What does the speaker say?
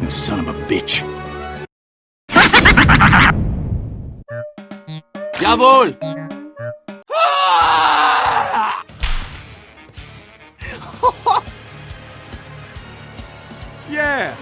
You son of a bitch. Jawohl! yeah!